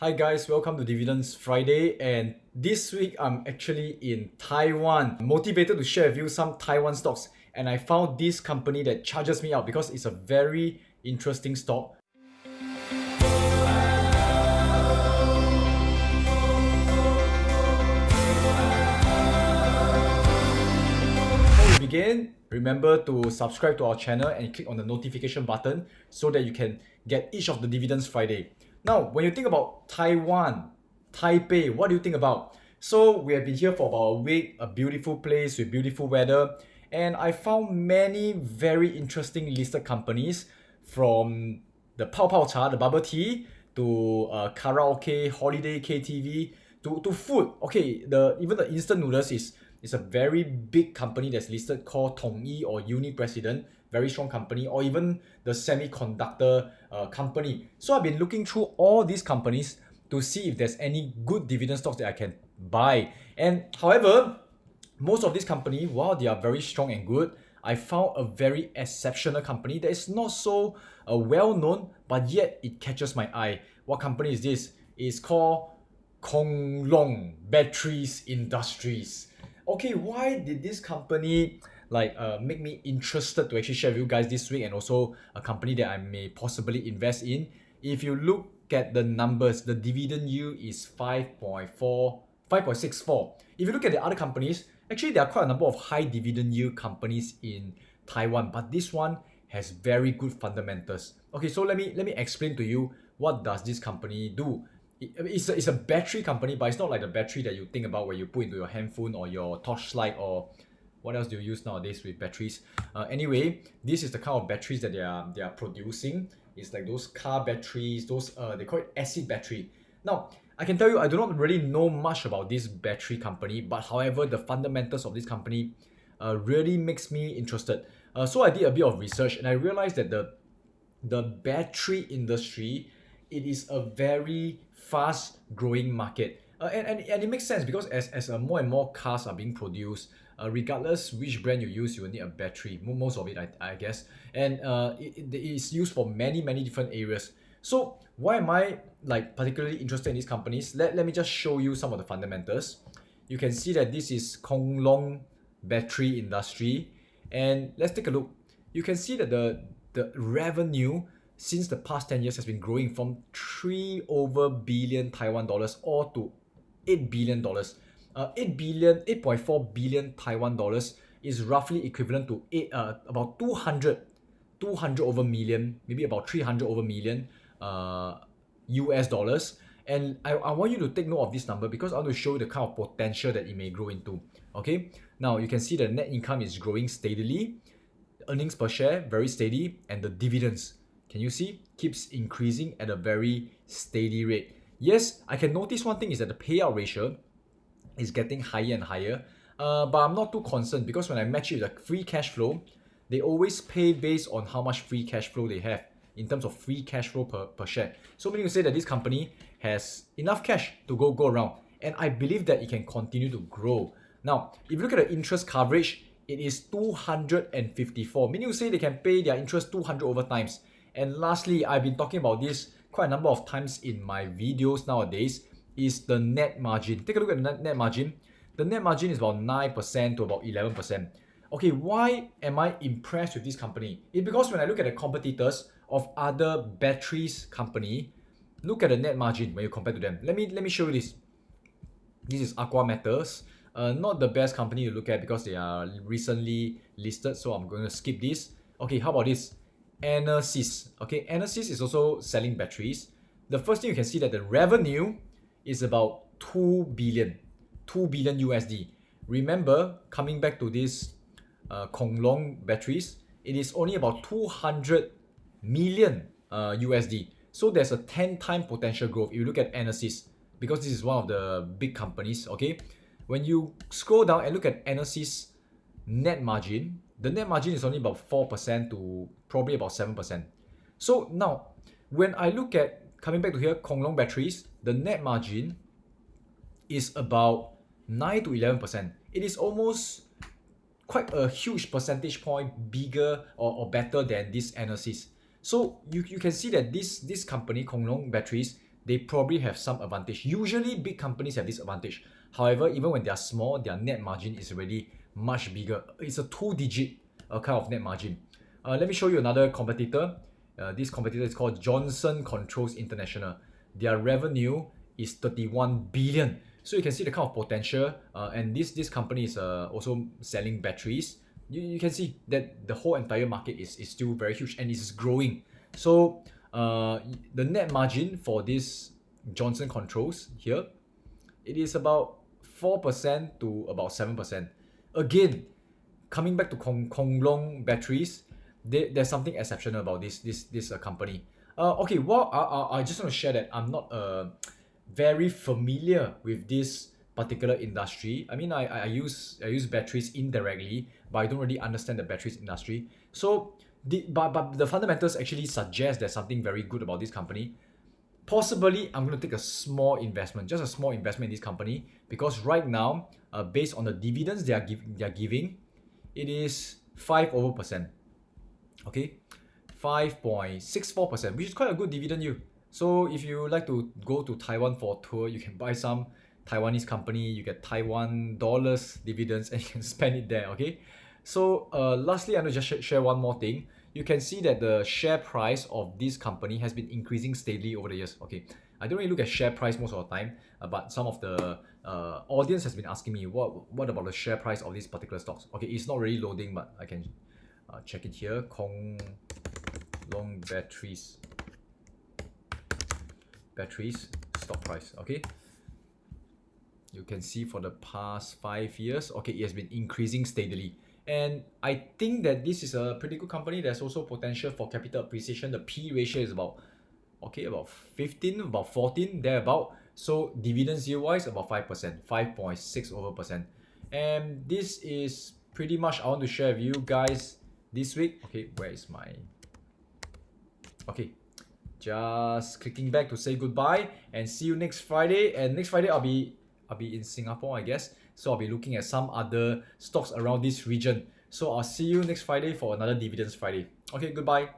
Hi guys, welcome to Dividends Friday and this week I'm actually in Taiwan. Motivated to share with you some Taiwan stocks and I found this company that charges me out because it's a very interesting stock. Before we begin, remember to subscribe to our channel and click on the notification button so that you can get each of the Dividends Friday. Now, when you think about Taiwan, Taipei, what do you think about? So we have been here for about a week, a beautiful place with beautiful weather, and I found many very interesting listed companies from the Pao Pao Cha, the bubble tea, to uh, karaoke, holiday KTV, to, to food. Okay, the even the instant noodles is is a very big company that's listed called Tongyi or Uni President very strong company or even the semiconductor uh, company. So I've been looking through all these companies to see if there's any good dividend stocks that I can buy. And however, most of these companies, while they are very strong and good, I found a very exceptional company that is not so uh, well known, but yet it catches my eye. What company is this? It's called Kung Long Batteries Industries. Okay, why did this company like uh, make me interested to actually share with you guys this week and also a company that I may possibly invest in. If you look at the numbers, the dividend yield is 5.4, 5.64. If you look at the other companies, actually there are quite a number of high dividend yield companies in Taiwan, but this one has very good fundamentals. Okay, so let me let me explain to you what does this company do. it's, a, it's a battery company, but it's not like the battery that you think about where you put into your handphone or your torchlight or what else do you use nowadays with batteries? Uh, anyway this is the kind of batteries that they are they are producing. It's like those car batteries those uh, they call it acid battery. Now I can tell you I do not really know much about this battery company but however the fundamentals of this company uh, really makes me interested. Uh, so I did a bit of research and I realized that the the battery industry it is a very fast growing market uh, and, and, and it makes sense because as, as uh, more and more cars are being produced uh, regardless which brand you use you will need a battery most of it I, I guess. And uh, it, it is used for many many different areas. So why am I like particularly interested in these companies? Let, let me just show you some of the fundamentals. You can see that this is Kung Long battery industry. And let's take a look. You can see that the the revenue since the past 10 years has been growing from 3 over billion Taiwan dollars or to 8 billion dollars. Uh, 8 billion 8.4 billion Taiwan dollars is roughly equivalent to eight, uh, about 200 200 over million maybe about 300 over million uh, US dollars. And I, I want you to take note of this number because I want to show you the kind of potential that it may grow into okay? Now you can see the net income is growing steadily earnings per share very steady and the dividends can you see keeps increasing at a very steady rate yes I can notice one thing is that the payout ratio is getting higher and higher. Uh, but I'm not too concerned because when I match it with the free cash flow, they always pay based on how much free cash flow they have in terms of free cash flow per, per share. So meaning to say that this company has enough cash to go go around. And I believe that it can continue to grow. Now, if you look at the interest coverage, it is 254, meaning to say they can pay their interest 200 over times. And lastly, I've been talking about this quite a number of times in my videos nowadays is the net margin. Take a look at the net margin. The net margin is about 9% to about 11%. Okay, why am I impressed with this company? It's because when I look at the competitors of other batteries company, look at the net margin when you compare to them. Let me let me show you this. This is Aqua Metals. Uh, not the best company to look at because they are recently listed, so I'm going to skip this. Okay, how about this? Enersys. Okay, Enersys is also selling batteries. The first thing you can see that the revenue is about 2 billion 2 billion USD remember coming back to this uh, Kung Long batteries it is only about 200 million uh, USD so there's a 10 time potential growth if you look at Enersys because this is one of the big companies okay when you scroll down and look at Enersys net margin the net margin is only about 4% to probably about 7% so now when I look at coming back to here, Kung Long batteries, the net margin is about 9 to 11%. It is almost quite a huge percentage point bigger or, or better than this Enersys. So you, you can see that this, this company, Kung Long Batteries, they probably have some advantage. Usually, big companies have this advantage. However, even when they are small, their net margin is already much bigger. It's a two-digit uh, kind of net margin. Uh, let me show you another competitor. Uh, this competitor is called Johnson Controls International. Their revenue is 31 billion. So you can see the kind of potential. Uh, and this this company is uh, also selling batteries. You, you can see that the whole entire market is, is still very huge and it's growing. So uh, the net margin for this Johnson Controls here, it is about 4% to about 7%. Again, coming back to Kong, Kung Long batteries, they, there's something exceptional about this this this uh, company. Uh, okay, well, I, I, I just want to share that I'm not uh, very familiar with this particular industry. I mean, I, I use I use batteries indirectly, but I don't really understand the batteries industry. So, the, but, but the fundamentals actually suggest there's something very good about this company. Possibly, I'm going to take a small investment, just a small investment in this company, because right now, uh, based on the dividends they are, give, they are giving, it is 5 over percent. Okay, 5.64%, which is quite a good dividend yield. So if you like to go to Taiwan for a tour, you can buy some Taiwanese company, you get Taiwan dollars dividends and you can spend it there, okay? So uh, lastly, I'm going to just sh share one more thing. You can see that the share price of this company has been increasing steadily over the years, okay? I don't really look at share price most of the time, uh, but some of the uh, audience has been asking me, what, what about the share price of these particular stocks? Okay, it's not really loading, but I can uh, check it here. Kung Long Batteries batteries stock price okay you can see for the past five years okay it has been increasing steadily and I think that this is a pretty good company. There's also potential for capital appreciation. The P ratio is about okay about 15 about 14 thereabout. So dividends yield wise about 5% 5.6 over percent. And this is pretty much I want to share with you guys this week. Okay where is my okay just clicking back to say goodbye and see you next Friday. And next Friday, I'll be I'll be in Singapore, I guess. So I'll be looking at some other stocks around this region. So I'll see you next Friday for another Dividends Friday. Okay, goodbye.